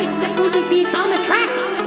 It's a Fuji beats on the track.